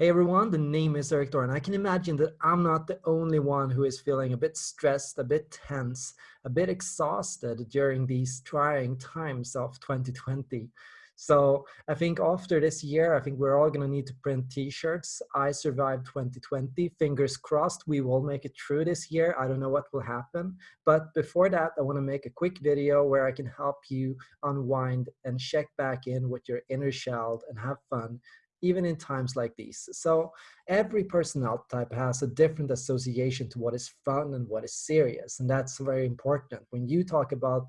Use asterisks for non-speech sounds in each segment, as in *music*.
Hey everyone, the name is Eric and I can imagine that I'm not the only one who is feeling a bit stressed, a bit tense, a bit exhausted during these trying times of 2020. So I think after this year, I think we're all going to need to print t-shirts. I survived 2020. Fingers crossed we will make it through this year. I don't know what will happen. But before that, I want to make a quick video where I can help you unwind and check back in with your inner child and have fun even in times like these. So every personnel type has a different association to what is fun and what is serious. And that's very important. When you talk about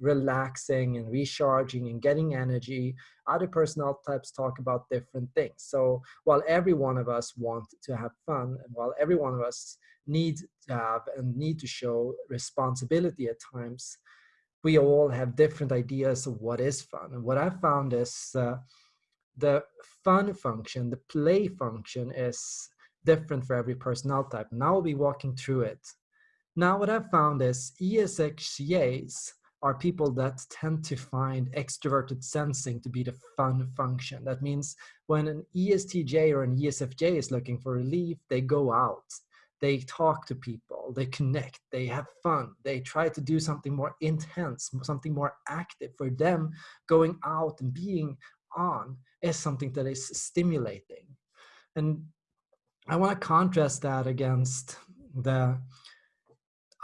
relaxing and recharging and getting energy, other personnel types talk about different things. So while every one of us want to have fun, and while every one of us need to have and need to show responsibility at times, we all have different ideas of what is fun. And what I've found is uh, the fun function, the play function is different for every personnel type. Now I'll be walking through it. Now what I've found is ESXJs are people that tend to find extroverted sensing to be the fun function. That means when an ESTJ or an ESFJ is looking for relief, they go out, they talk to people, they connect, they have fun, they try to do something more intense, something more active. For them, going out and being on is something that is stimulating. And I want to contrast that against the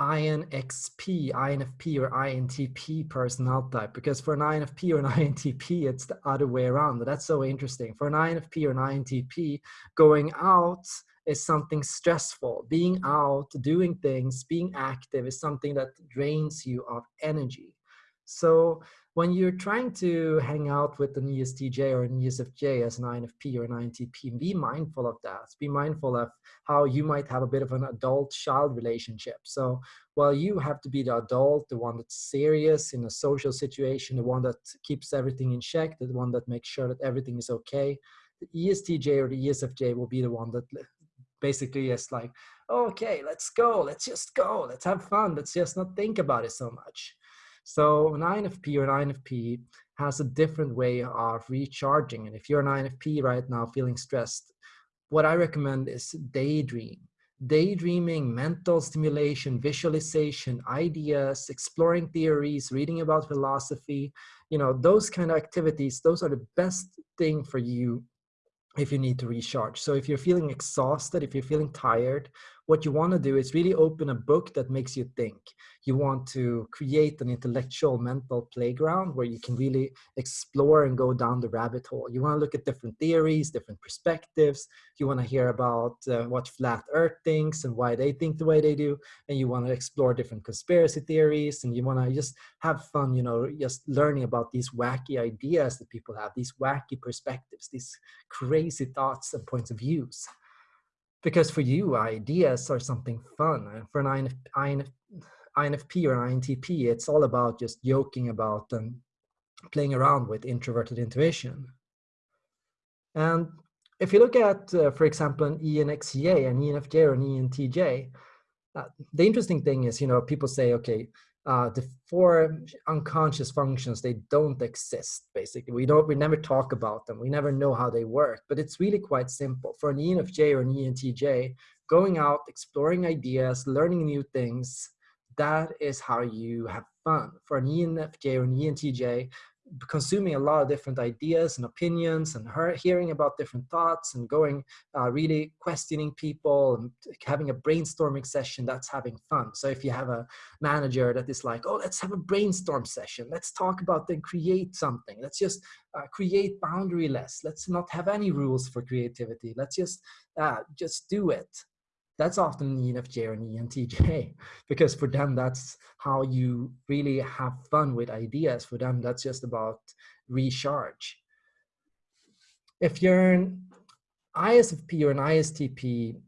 INXP, INFP, or INTP personnel type. Because for an INFP or an *laughs* INTP, it's the other way around. That's so interesting. For an INFP or an INTP, going out is something stressful. Being out, doing things, being active is something that drains you of energy. So when you're trying to hang out with an ESTJ or an ESFJ as an INFP or an INTP, be mindful of that. Be mindful of how you might have a bit of an adult-child relationship. So while you have to be the adult, the one that's serious in a social situation, the one that keeps everything in check, the one that makes sure that everything is okay, the ESTJ or the ESFJ will be the one that basically is like, okay, let's go, let's just go, let's have fun, let's just not think about it so much. So an INFP or an INFP has a different way of recharging. And if you're an INFP right now feeling stressed, what I recommend is daydream. Daydreaming, mental stimulation, visualization, ideas, exploring theories, reading about philosophy, you know, those kind of activities, those are the best thing for you if you need to recharge. So if you're feeling exhausted, if you're feeling tired, what you want to do is really open a book that makes you think. You want to create an intellectual mental playground where you can really explore and go down the rabbit hole. You want to look at different theories, different perspectives. You want to hear about uh, what flat earth thinks and why they think the way they do. And you want to explore different conspiracy theories and you want to just have fun, you know, just learning about these wacky ideas that people have, these wacky perspectives, these crazy thoughts and points of views because for you ideas are something fun for an INF, INF, infp or an intp it's all about just joking about and playing around with introverted intuition. And if you look at uh, for example an enxja an enfj or an entj uh, the interesting thing is you know people say okay uh, the four unconscious functions they don't exist basically. We don't we never talk about them. We never know how they work but it's really quite simple. For an enfj or an entj going out exploring ideas learning new things that is how you have fun. For an enfj or an entj consuming a lot of different ideas and opinions and her hearing about different thoughts and going uh, really questioning people and having a brainstorming session that's having fun. So if you have a manager that is like oh let's have a brainstorm session. Let's talk about then create something. Let's just uh, create boundaryless. Let's not have any rules for creativity. Let's just uh, just do it that's often an ENFJ or an ENTJ *laughs* because for them that's how you really have fun with ideas. For them that's just about recharge. If you're an ISFP or an ISTP,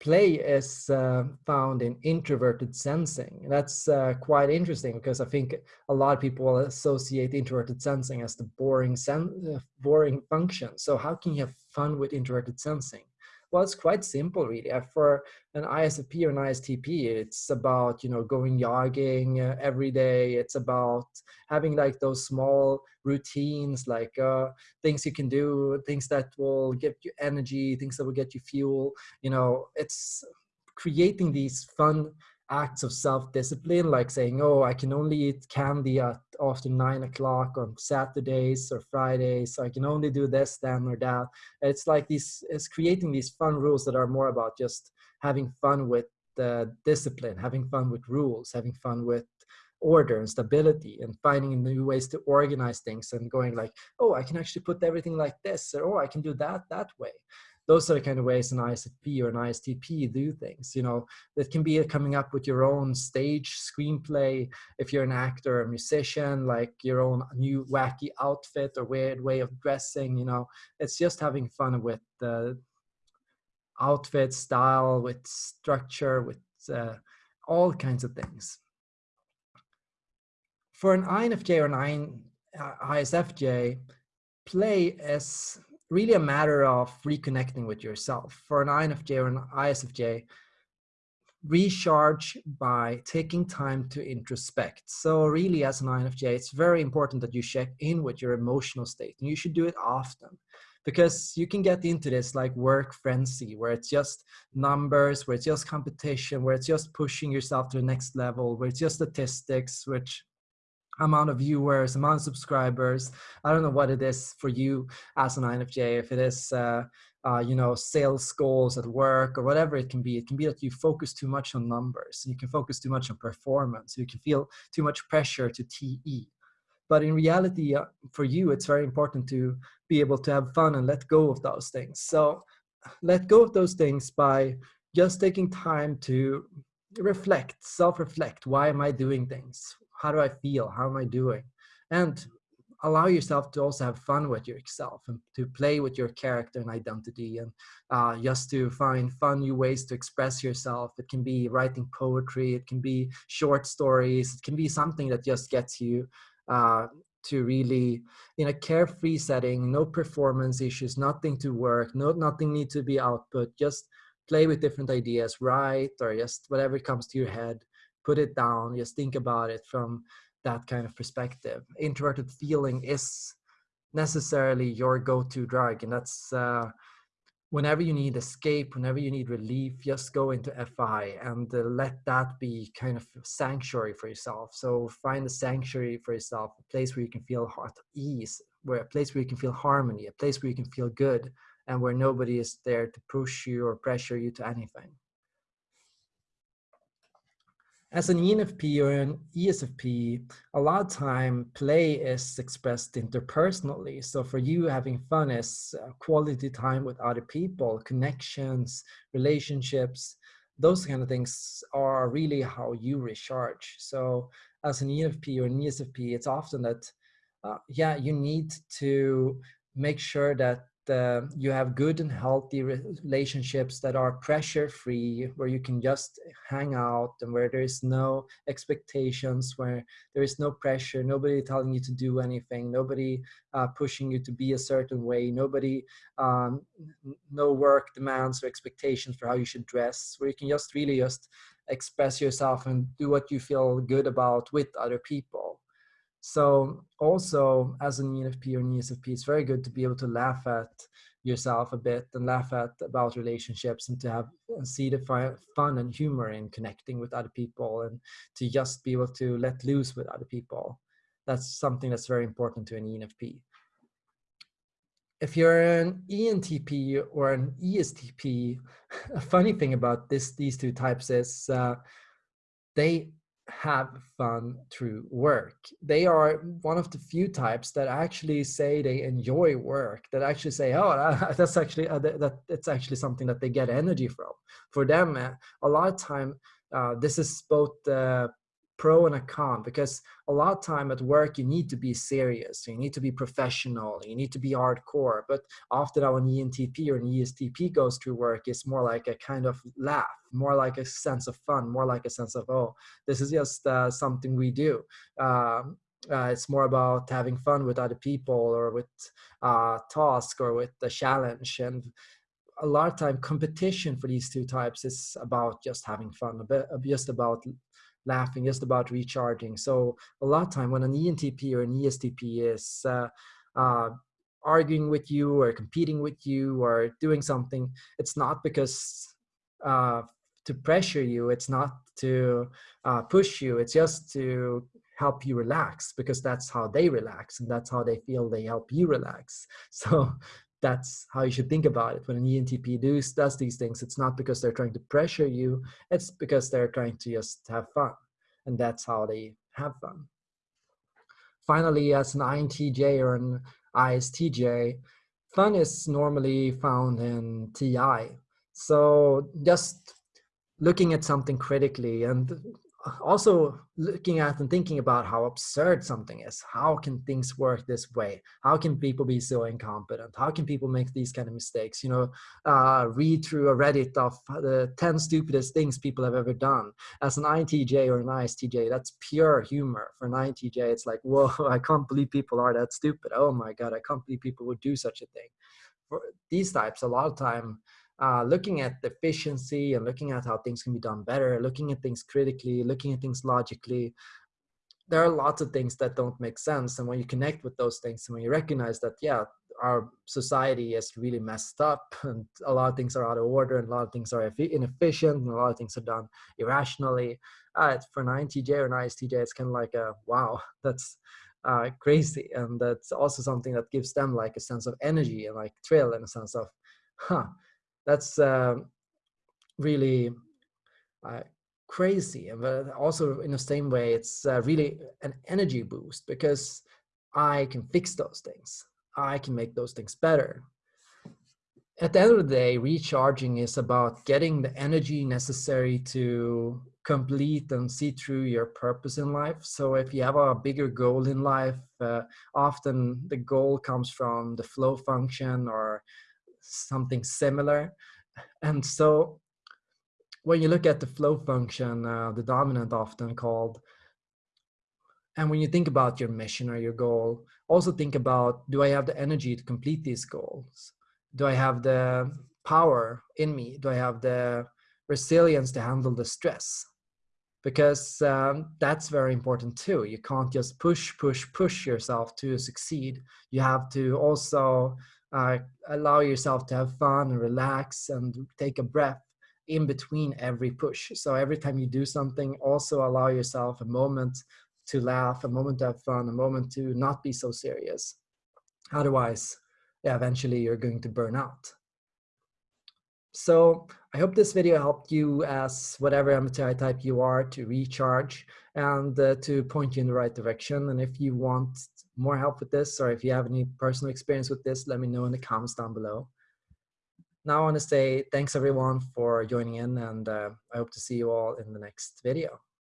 play is uh, found in introverted sensing. That's uh, quite interesting because I think a lot of people associate introverted sensing as the boring, sen uh, boring function. So how can you have fun with introverted sensing? Well, it's quite simple, really. Uh, for an ISFP or an ISTP, it's about you know going jogging uh, every day. It's about having like those small routines, like uh, things you can do, things that will give you energy, things that will get you fuel. You know, it's creating these fun acts of self-discipline like saying oh i can only eat candy at after nine o'clock on saturdays or fridays i can only do this then or that. It's like these it's creating these fun rules that are more about just having fun with the discipline having fun with rules having fun with order and stability and finding new ways to organize things and going like oh i can actually put everything like this or oh i can do that that way those are the kind of ways an ISFP or an ISTP do things. You know, that can be coming up with your own stage screenplay. If you're an actor or musician, like your own new wacky outfit or weird way of dressing. You know, it's just having fun with the outfit style, with structure, with uh, all kinds of things. For an INFJ or an ISFJ, play is really a matter of reconnecting with yourself. For an INFJ or an ISFJ, recharge by taking time to introspect. So really as an INFJ, it's very important that you check in with your emotional state and you should do it often because you can get into this like work frenzy where it's just numbers, where it's just competition, where it's just pushing yourself to the next level, where it's just statistics, which amount of viewers, amount of subscribers. I don't know what it is for you as an INFJ, if it is, uh, uh, you know, sales goals at work or whatever it can be. It can be that you focus too much on numbers. You can focus too much on performance. You can feel too much pressure to TE. But in reality, uh, for you, it's very important to be able to have fun and let go of those things. So let go of those things by just taking time to reflect, self-reflect. Why am I doing things? How do I feel? How am I doing? And allow yourself to also have fun with yourself and to play with your character and identity and uh, just to find fun new ways to express yourself. It can be writing poetry, it can be short stories, it can be something that just gets you uh, to really in a carefree setting, no performance issues, nothing to work, no nothing need to be output, just play with different ideas, write or just whatever comes to your head put it down, just think about it from that kind of perspective. Introverted feeling is necessarily your go-to drug, and that's uh, whenever you need escape, whenever you need relief, just go into FI and uh, let that be kind of sanctuary for yourself. So find a sanctuary for yourself, a place where you can feel at ease, where a place where you can feel harmony, a place where you can feel good, and where nobody is there to push you or pressure you to anything as an ENFP or an ESFP, a lot of time play is expressed interpersonally. So for you, having fun is uh, quality time with other people, connections, relationships, those kind of things are really how you recharge. So as an ENFP or an ESFP, it's often that, uh, yeah, you need to make sure that uh, you have good and healthy relationships that are pressure free where you can just hang out and where there is no expectations where there is no pressure nobody telling you to do anything nobody uh, pushing you to be a certain way nobody um, no work demands or expectations for how you should dress where you can just really just express yourself and do what you feel good about with other people so also as an ENFP or an ESFP, it's very good to be able to laugh at yourself a bit and laugh at about relationships and to have see the fun and humor in connecting with other people and to just be able to let loose with other people. That's something that's very important to an ENFP. If you're an ENTP or an ESTP, *laughs* a funny thing about this these two types is uh, they have fun through work. They are one of the few types that actually say they enjoy work, that actually say, oh, *laughs* that's actually, uh, that, it's actually something that they get energy from. For them, uh, a lot of time, uh, this is both uh, pro and a con because a lot of time at work you need to be serious you need to be professional you need to be hardcore but that when entp or an estp goes through work it's more like a kind of laugh more like a sense of fun more like a sense of oh this is just uh, something we do. Um, uh, it's more about having fun with other people or with uh, task or with the challenge and a lot of time competition for these two types is about just having fun, bit, just about laughing, just about recharging. So a lot of time when an ENTP or an ESTP is uh, uh, arguing with you or competing with you or doing something, it's not because uh, to pressure you, it's not to uh, push you, it's just to help you relax because that's how they relax and that's how they feel they help you relax. *laughs* So that's how you should think about it. When an ENTP does, does these things, it's not because they're trying to pressure you, it's because they're trying to just have fun. And that's how they have fun. Finally, as an INTJ or an ISTJ, fun is normally found in TI. So just looking at something critically and also looking at and thinking about how absurd something is. How can things work this way? How can people be so incompetent? How can people make these kind of mistakes? You know, uh, read through a Reddit of the 10 stupidest things people have ever done. As an INTJ or an ISTJ, that's pure humor. For an INTJ, it's like, whoa, *laughs* I can't believe people are that stupid. Oh my God, I can't believe people would do such a thing. For these types, a lot of time, uh, looking at efficiency and looking at how things can be done better, looking at things critically, looking at things logically. There are lots of things that don't make sense. And when you connect with those things and when you recognize that, yeah, our society is really messed up *laughs* and a lot of things are out of order and a lot of things are inefficient and a lot of things are done irrationally. Uh, for an INTJ or an ISTJ, it's kind of like a, wow, *laughs* that's uh, crazy. And that's also something that gives them like a sense of energy and like thrill and a sense of, huh, that's uh, really uh, crazy. But also in the same way, it's uh, really an energy boost because I can fix those things. I can make those things better. At the end of the day, recharging is about getting the energy necessary to complete and see through your purpose in life. So if you have a bigger goal in life, uh, often the goal comes from the flow function or something similar. And so when you look at the flow function, uh, the dominant often called, and when you think about your mission or your goal, also think about, do I have the energy to complete these goals? Do I have the power in me? Do I have the resilience to handle the stress? Because um, that's very important too. You can't just push, push, push yourself to succeed. You have to also uh, allow yourself to have fun and relax and take a breath in between every push. So every time you do something, also allow yourself a moment to laugh, a moment to have fun, a moment to not be so serious. Otherwise, yeah, eventually you're going to burn out. So I hope this video helped you as whatever MBTI type you are to recharge and uh, to point you in the right direction. And if you want more help with this, or if you have any personal experience with this, let me know in the comments down below. Now I want to say thanks everyone for joining in and uh, I hope to see you all in the next video.